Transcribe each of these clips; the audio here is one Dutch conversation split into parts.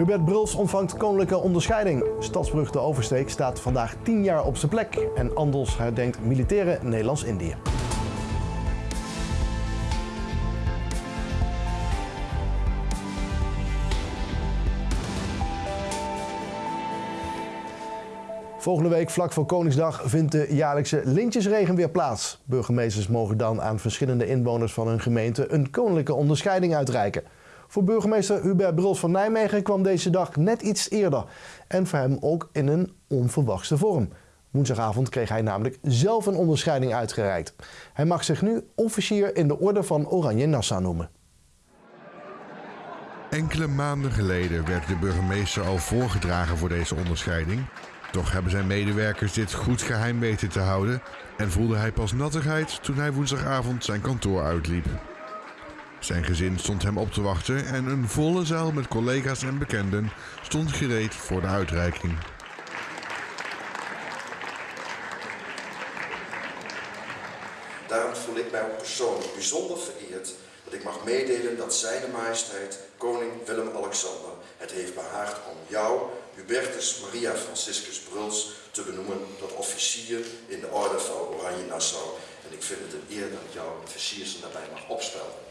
Hubert Bruls ontvangt koninklijke onderscheiding. Stadsbrug de Oversteek staat vandaag 10 jaar op zijn plek. En Andels herdenkt militaire Nederlands-Indië. Volgende week, vlak voor Koningsdag, vindt de jaarlijkse lintjesregen weer plaats. Burgemeesters mogen dan aan verschillende inwoners van hun gemeente een koninklijke onderscheiding uitreiken. Voor burgemeester Hubert Bruls van Nijmegen kwam deze dag net iets eerder. En voor hem ook in een onverwachte vorm. Woensdagavond kreeg hij namelijk zelf een onderscheiding uitgereikt. Hij mag zich nu officier in de orde van Oranje Nassau noemen. Enkele maanden geleden werd de burgemeester al voorgedragen voor deze onderscheiding. Toch hebben zijn medewerkers dit goed geheim weten te houden en voelde hij pas nattigheid toen hij woensdagavond zijn kantoor uitliep. Zijn gezin stond hem op te wachten en een volle zaal met collega's en bekenden stond gereed voor de uitreiking. Daarom voel ik mij ook persoonlijk bijzonder vereerd dat ik mag meedelen dat Zijne Majesteit Koning Willem-Alexander het heeft behaagd om jou, Hubertus Maria Franciscus Bruls, te benoemen tot officier in de orde van Oranje Nassau. En ik vind het een eer dat jouw versiersel daarbij mag opspelden.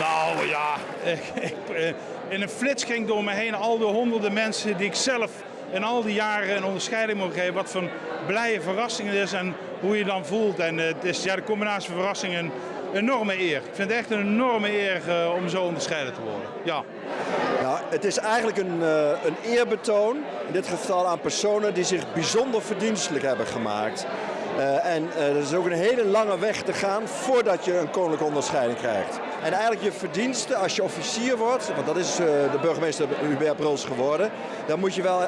Nou ja, eh, in een flits ging door me heen al de honderden mensen die ik zelf in al die jaren een onderscheiding mogen geven. Wat voor blije verrassing het is en hoe je dan voelt. En eh, het is ja, de combinatie van verrassing en enorme eer. Ik vind het echt een enorme eer uh, om zo onderscheiden te worden. Ja. Ja, het is eigenlijk een, uh, een eerbetoon, in dit geval aan personen die zich bijzonder verdienstelijk hebben gemaakt. Uh, en er is ook een hele lange weg te gaan voordat je een koninklijke onderscheiding krijgt. En eigenlijk je verdiensten als je officier wordt, want dat is de burgemeester Hubert Bruls geworden, dan moet je wel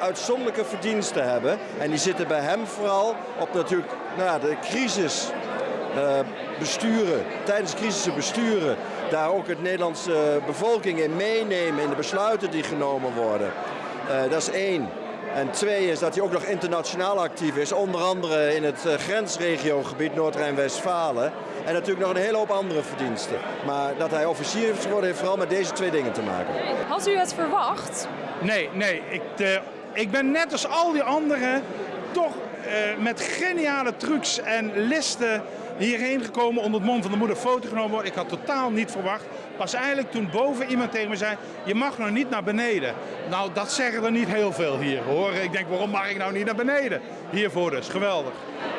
uitzonderlijke verdiensten hebben. En die zitten bij hem vooral op natuurlijk nou, de crisis besturen, tijdens de crisis besturen. Daar ook het Nederlandse bevolking in meenemen in de besluiten die genomen worden. Uh, dat is één. En twee is dat hij ook nog internationaal actief is, onder andere in het uh, grensregiogebied Noord-Rijn-Westfalen. En natuurlijk nog een hele hoop andere verdiensten. Maar dat hij officier is geworden heeft vooral met deze twee dingen te maken. Had u het verwacht? Nee, nee. Ik, de, ik ben net als al die anderen toch uh, met geniale trucs en listen hierheen gekomen onder het mond van de moeder foto genomen worden. Ik had totaal niet verwacht. Pas eigenlijk toen boven iemand tegen me zei, je mag nog niet naar beneden. Nou, dat zeggen er niet heel veel hier hoor. Ik denk, waarom mag ik nou niet naar beneden? Hiervoor dus, geweldig.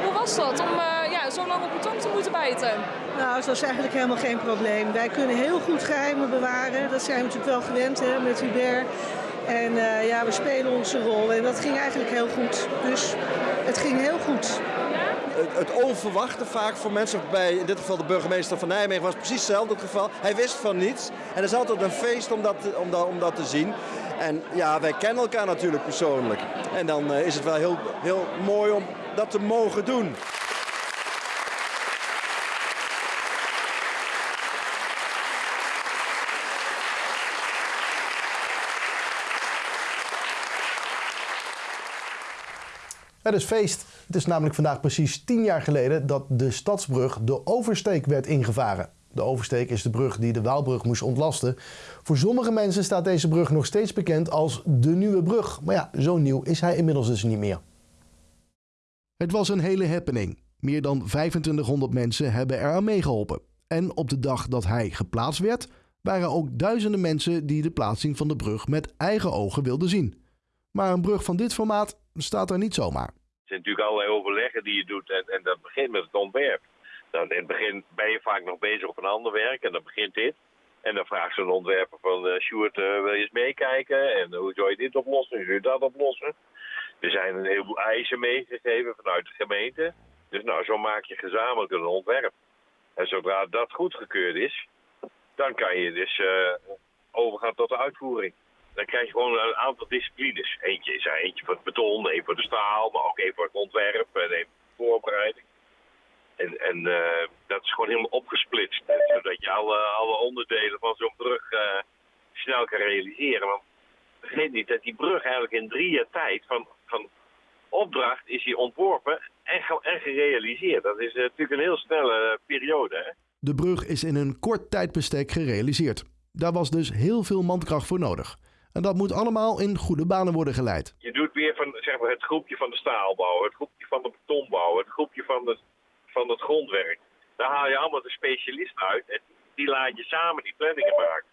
Hoe was dat om uh, ja, zo lang op de tong te moeten bijten? Nou, dat was eigenlijk helemaal geen probleem. Wij kunnen heel goed geheimen bewaren. Dat zijn we natuurlijk wel gewend hè, met Hubert. En uh, ja, we spelen onze rol en dat ging eigenlijk heel goed. Dus het ging heel goed. Het, onverwachte vaak voor mensen, bij in dit geval de burgemeester van Nijmegen was precies hetzelfde het geval. Hij wist van niets en het is altijd een feest om dat, om dat, om dat te zien. En ja, wij kennen elkaar natuurlijk persoonlijk. En dan uh, is het wel heel, heel mooi om dat te mogen doen. Het is feest. Het is namelijk vandaag precies 10 jaar geleden dat de Stadsbrug de Oversteek werd ingevaren. De Oversteek is de brug die de Waalbrug moest ontlasten. Voor sommige mensen staat deze brug nog steeds bekend als de Nieuwe Brug. Maar ja, zo nieuw is hij inmiddels dus niet meer. Het was een hele happening. Meer dan 2500 mensen hebben eraan meegeholpen. En op de dag dat hij geplaatst werd, waren ook duizenden mensen die de plaatsing van de brug met eigen ogen wilden zien. Maar een brug van dit formaat staat er niet zomaar. Zijn natuurlijk allerlei overleggen die je doet en, en dat begint met het ontwerp. Dan in het begin ben je vaak nog bezig op een ander werk en dan begint dit. En dan vraagt zo'n ontwerper van uh, Sjoerd, uh, wil je eens meekijken? En hoe zou je dit oplossen? Hoe zou je dat oplossen? Er zijn een heleboel eisen meegegeven vanuit de gemeente. Dus nou, zo maak je gezamenlijk een ontwerp. En zodra dat goedgekeurd is, dan kan je dus overgaan tot de uitvoering dan krijg je gewoon een aantal disciplines. Eentje is eentje voor het beton, één voor de staal, maar ook één voor het ontwerp en één voor de voorbereiding. En, en uh, dat is gewoon helemaal opgesplitst. Zodat je alle, alle onderdelen van zo'n brug uh, snel kan realiseren. Want vergeet niet dat die brug eigenlijk in drie jaar tijd van, van opdracht is hij ontworpen en, en gerealiseerd. Dat is natuurlijk een heel snelle periode. Hè? De brug is in een kort tijdbestek gerealiseerd. Daar was dus heel veel mankracht voor nodig. En dat moet allemaal in goede banen worden geleid. Je doet weer van zeg maar, het groepje van de staalbouw, het groepje van de betonbouw, het groepje van, de, van het grondwerk. Daar haal je allemaal de specialisten uit en die laat je samen die planningen maken.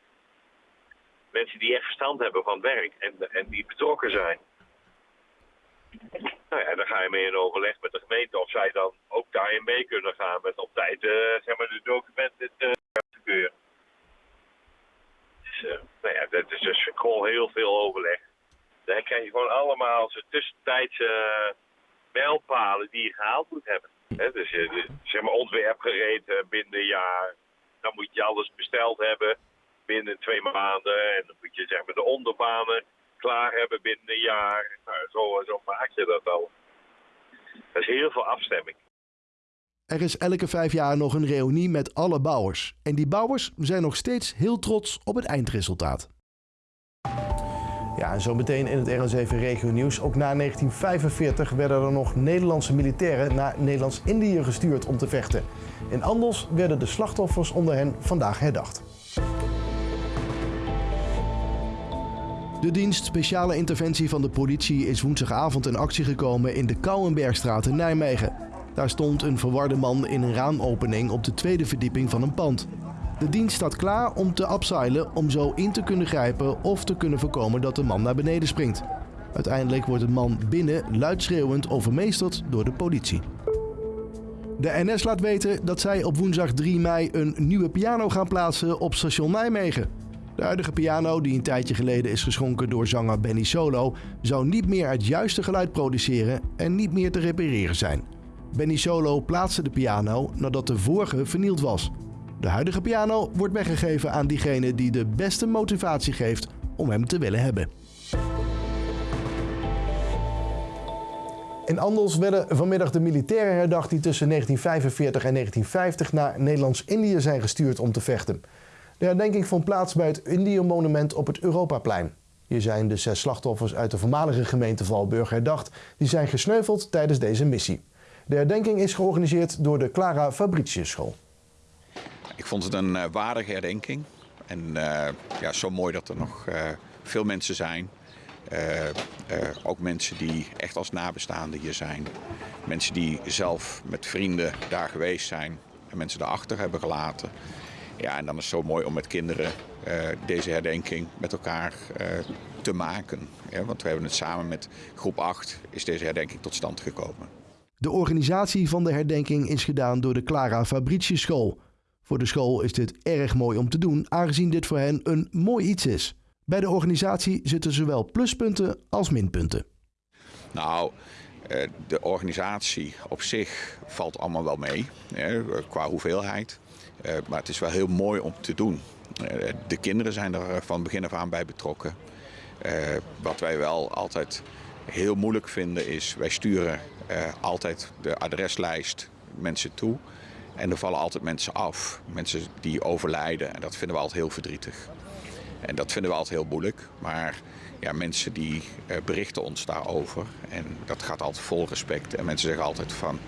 Mensen die echt verstand hebben van werk en, en die betrokken zijn. Nou ja, dan ga je mee in overleg met de gemeente of zij dan ook daarin mee kunnen gaan met op tijd uh, zeg maar, de documenten te uh. Dus, uh, nou ja, dat is dus gewoon heel veel overleg. Daar krijg je gewoon allemaal zo tussentijdse mijlpalen die je gehaald moet hebben. He, dus je, zeg maar ontwerp gereed binnen een jaar. Dan moet je alles besteld hebben binnen twee maanden. En dan moet je zeg maar de onderbanen klaar hebben binnen een jaar. Nou, zo, zo maak je dat al. Er is heel veel afstemming. Er is elke vijf jaar nog een reunie met alle bouwers. En die bouwers zijn nog steeds heel trots op het eindresultaat. Ja, zo meteen in het RN7 Regio Nieuws. Ook na 1945 werden er nog Nederlandse militairen naar Nederlands-Indië gestuurd om te vechten. In Andels werden de slachtoffers onder hen vandaag herdacht. De dienst Speciale Interventie van de politie is woensdagavond in actie gekomen in de Kouwenbergstraat in Nijmegen. Daar stond een verwarde man in een raamopening op de tweede verdieping van een pand. De dienst staat klaar om te abseilen om zo in te kunnen grijpen of te kunnen voorkomen dat de man naar beneden springt. Uiteindelijk wordt de man binnen luidschreeuwend overmeesterd door de politie. De NS laat weten dat zij op woensdag 3 mei een nieuwe piano gaan plaatsen op station Nijmegen. De huidige piano, die een tijdje geleden is geschonken door zanger Benny Solo, zou niet meer het juiste geluid produceren en niet meer te repareren zijn. Benny Solo plaatste de piano nadat de vorige vernield was. De huidige piano wordt weggegeven aan diegene die de beste motivatie geeft om hem te willen hebben. In Andels werden vanmiddag de militairen herdacht die tussen 1945 en 1950 naar Nederlands-Indië zijn gestuurd om te vechten. De herdenking vond plaats bij het Indië-monument op het Europaplein. Hier zijn de zes slachtoffers uit de voormalige gemeente Valburg herdacht. Die zijn gesneuveld tijdens deze missie. De herdenking is georganiseerd door de Clara Fabricius School. Ik vond het een uh, waardige herdenking. En uh, ja, zo mooi dat er nog uh, veel mensen zijn. ook mensen die echt als nabestaanden hier zijn. Mensen die zelf met vrienden daar geweest zijn. En mensen daarachter hebben gelaten. Ja, en dan is het zo mooi om met kinderen deze herdenking met elkaar te maken. Ja, want we hebben het samen met groep 8 is deze herdenking tot stand gekomen. De organisatie van de herdenking is gedaan door de Clara Fabricius School. Voor de school is dit erg mooi om te doen, aangezien dit voor hen een mooi iets is. Bij de organisatie zitten zowel pluspunten als minpunten. Nou, de organisatie op zich valt allemaal wel mee, qua hoeveelheid. Uh, maar het is wel heel mooi om te doen. Uh, de kinderen zijn er van begin af aan bij betrokken. Wat wij wel altijd heel moeilijk vinden is, wij sturen altijd de adreslijst mensen toe. En er vallen altijd mensen af, mensen die overlijden. En dat vinden we altijd heel verdrietig. En dat vinden we altijd heel moeilijk. Maar ja, mensen die berichten ons daarover. En dat gaat altijd vol respect. En mensen zeggen altijd van,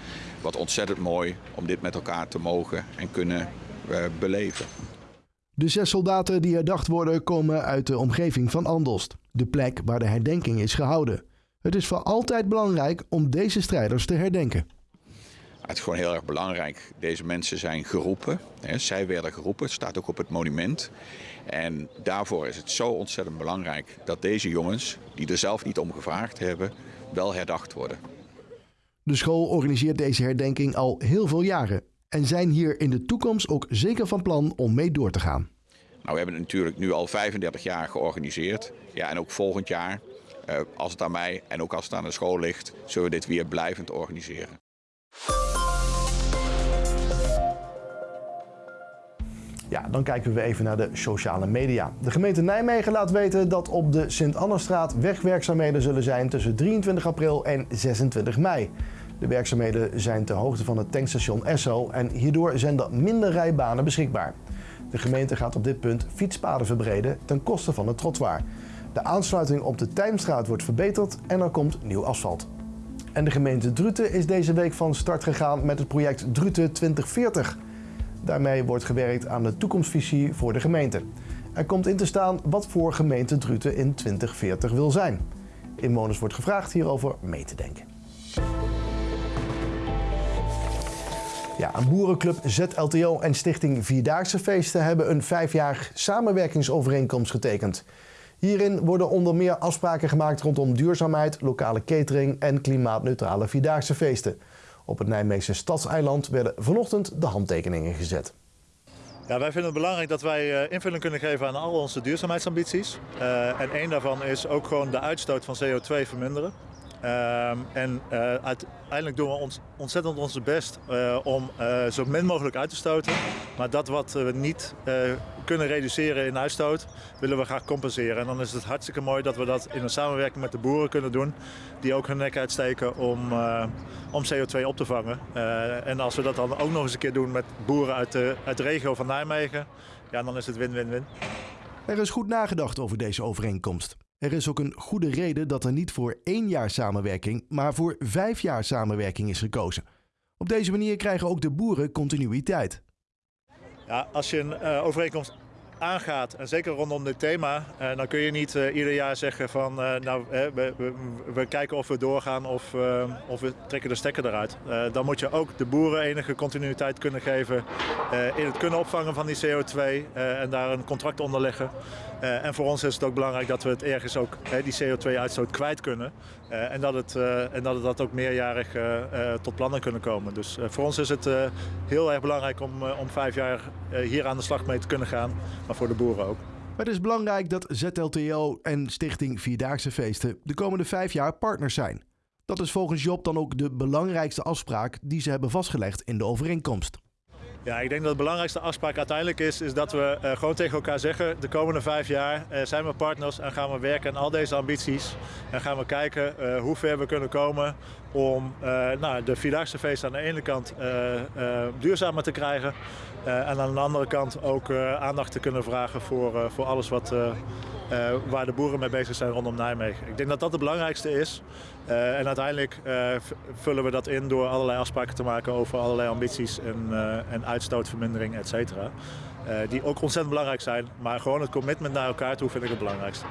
wat ontzettend mooi om dit met elkaar te mogen en kunnen uh, beleven. De zes soldaten die herdacht worden komen uit de omgeving van Andelst, de plek waar de herdenking is gehouden. Het is voor altijd belangrijk om deze strijders te herdenken. Het is gewoon heel erg belangrijk. Deze mensen zijn geroepen. Hè. Zij werden geroepen. Het staat ook op het monument. En daarvoor is het zo ontzettend belangrijk dat deze jongens, die er zelf niet om gevraagd hebben, wel herdacht worden. De school organiseert deze herdenking al heel veel jaren en zijn hier in de toekomst ook zeker van plan om mee door te gaan. Nou, we hebben het natuurlijk nu al 35 jaar georganiseerd. Ja, en ook volgend jaar, eh, als het aan mij en ook als het aan de school ligt, zullen we dit weer blijvend organiseren. Ja, dan kijken we even naar de sociale media. De gemeente Nijmegen laat weten dat op de Sint-Annestraat wegwerkzaamheden zullen zijn tussen 23 april en 26 mei. De werkzaamheden zijn ter hoogte van het tankstation Esso en hierdoor zijn er minder rijbanen beschikbaar. De gemeente gaat op dit punt fietspaden verbreden ten koste van het trottoir. De aansluiting op de Tijmstraat wordt verbeterd en er komt nieuw asfalt. En de gemeente Druten is deze week van start gegaan met het project Druten 2040. Daarmee wordt gewerkt aan de toekomstvisie voor de gemeente. Er komt in te staan wat voor gemeente Druten in 2040 wil zijn. Inwoners wordt gevraagd hierover mee te denken. Ja, een boerenclub ZLTO en Stichting Vierdaagse Feesten hebben een vijfjarig samenwerkingsovereenkomst getekend. Hierin worden onder meer afspraken gemaakt rondom duurzaamheid, lokale catering en klimaatneutrale Vierdaagse feesten. Op het Nijmeegse Stadseiland werden vanochtend de handtekeningen gezet. Ja, wij vinden het belangrijk dat wij eh, invulling kunnen geven aan al onze duurzaamheidsambities. Uh, en één daarvan is ook gewoon de uitstoot van CO2 verminderen. Uh, en uh, uiteindelijk doen we ons, ontzettend onze best uh, om uh, zo min mogelijk uit te stoten. Maar dat wat we niet kunnen reduceren in uitstoot, willen we graag compenseren. En dan is het hartstikke mooi dat we dat in een samenwerking met de boeren kunnen doen. Die ook hun nek uitsteken om, om CO2 op te vangen. en als we dat dan ook nog eens een keer doen met boeren uit de, uit de regio van Nijmegen, ja, dan is het win-win-win. Er is goed nagedacht over deze overeenkomst. Er is ook een goede reden dat er niet voor één jaar samenwerking, maar voor vijf jaar samenwerking is gekozen. Op deze manier krijgen ook de boeren continuïteit. Ja, als je een uh, overeenkomst aangaat, en zeker rondom dit thema, uh, dan kun je niet uh, ieder jaar zeggen van uh, nou, we, we, we, kijken of we doorgaan of, of we trekken de stekker eruit. dan moet je ook de boeren enige continuïteit kunnen geven in het kunnen opvangen van die CO2 en daar een contract onder leggen. en voor ons is het ook belangrijk dat we het ergens ook die CO2-uitstoot kwijt kunnen en, dat het, en dat het dat ook meerjarig tot plannen kunnen komen. Dus voor ons is het heel erg belangrijk om, om vijf jaar hier aan de slag mee te kunnen gaan maar voor de boeren ook. Het is belangrijk dat ZLTO en Stichting Vierdaagse Feesten de komende vijf jaar partners zijn. Dat is volgens Job dan ook de belangrijkste afspraak die ze hebben vastgelegd in de overeenkomst. Ja, ik denk dat de belangrijkste afspraak uiteindelijk is, is dat we uh, gewoon tegen elkaar zeggen... de komende vijf jaar uh, zijn we partners en gaan we werken aan al deze ambities. En gaan we kijken uh, hoe ver we kunnen komen om nou, de Vierdaagse feesten aan de ene kant duurzamer te krijgen... en aan de andere kant ook aandacht te kunnen vragen voor, voor alles wat, waar de boeren mee bezig zijn rondom Nijmegen. Ik denk dat dat het belangrijkste is. Uh, en uiteindelijk uh, vullen we dat in door allerlei afspraken te maken over allerlei ambities en, en uitstootvermindering, et cetera. die ook ontzettend belangrijk zijn, maar gewoon het commitment naar elkaar toe vind ik het belangrijkste.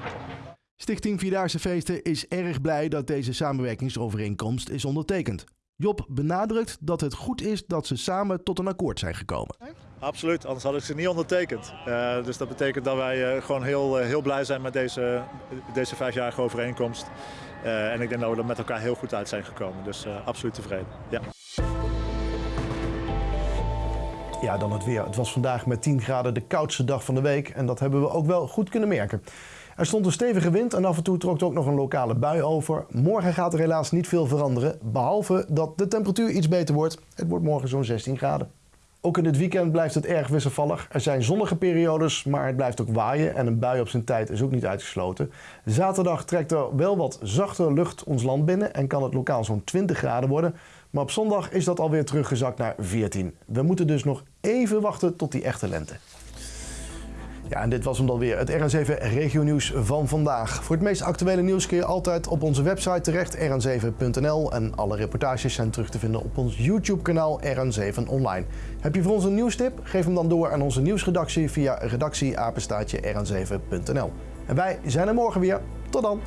Stichting Vierdaagse Feesten is erg blij dat deze samenwerkingsovereenkomst is ondertekend. Job benadrukt dat het goed is dat ze samen tot een akkoord zijn gekomen. Absoluut, anders had ik ze niet ondertekend. Uh, dus dat betekent dat wij uh, gewoon heel, uh, heel blij zijn met deze, deze vijfjarige overeenkomst. en ik denk dat we er met elkaar heel goed uit zijn gekomen. Dus absoluut tevreden. Ja. ja, dan het weer. Het was vandaag met 10 graden de koudste dag van de week. En dat hebben we ook wel goed kunnen merken. Er stond een stevige wind en af en toe trok er ook nog een lokale bui over. Morgen gaat er helaas niet veel veranderen, behalve dat de temperatuur iets beter wordt. Het wordt morgen zo'n 16 graden. Ook in het weekend blijft het erg wisselvallig. Er zijn zonnige periodes, maar het blijft ook waaien en een bui op zijn tijd is ook niet uitgesloten. Zaterdag trekt er wel wat zachte lucht ons land binnen en kan het lokaal zo'n 20 graden worden. Maar op zondag is dat alweer teruggezakt naar 14. We moeten dus nog even wachten tot die echte lente. Ja, en dit was hem dan weer, het RN7 Regio Nieuws van vandaag. Voor het meest actuele nieuws kun je altijd op onze website terecht, rn7.nl. En alle reportages zijn terug te vinden op ons YouTube-kanaal RN7 Online. Heb je voor ons een nieuwstip? Geef hem dan door aan onze nieuwsredactie via redactieapenstaatje rn7.nl. En wij zijn er morgen weer. Tot dan!